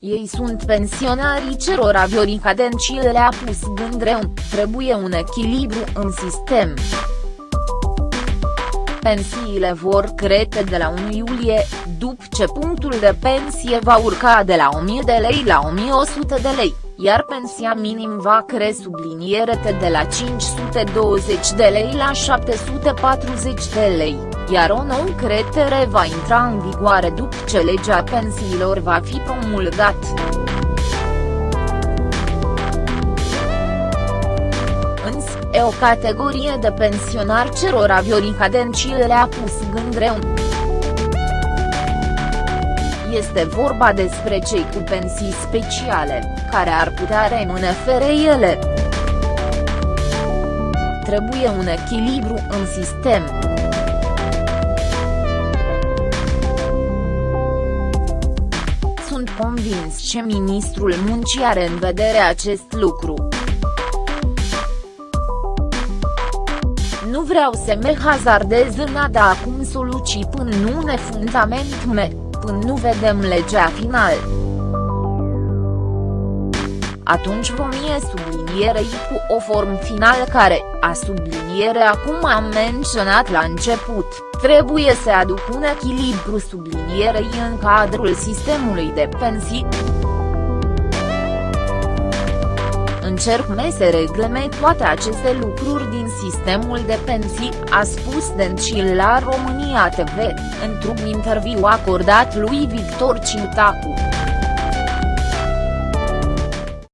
ei sunt pensionarii cerora Viorica Dencil le-a pus gândreu, trebuie un echilibru în sistem. Pensiile vor crește de la 1 iulie, după ce punctul de pensie va urca de la 1000 de lei la 1100 de lei, iar pensia minim va cre sublinierete de la 520 de lei la 740 de lei, iar o nouă cretere va intra în vigoare după ce legea pensiilor va fi promulgat. E o categorie de pensionari cerora Viorica Dencil le-a pus gândreu. Este vorba despre cei cu pensii speciale, care ar putea rămâne fără ele. Trebuie un echilibru în sistem. Sunt convins că ministrul muncii are în vedere acest lucru. Vreau să me hazardez în a da acum soluții până nu ne fundament me, până nu vedem legea final. Atunci vom ie sublinierei cu o formă final care, a subliniere acum am menționat la început, trebuie să aduc un echilibru sublinierei în cadrul sistemului de pensii încerc să regleme toate aceste lucruri din sistemul de pensii, a spus Dencil la România TV, într-un interviu acordat lui Victor Ciutacu.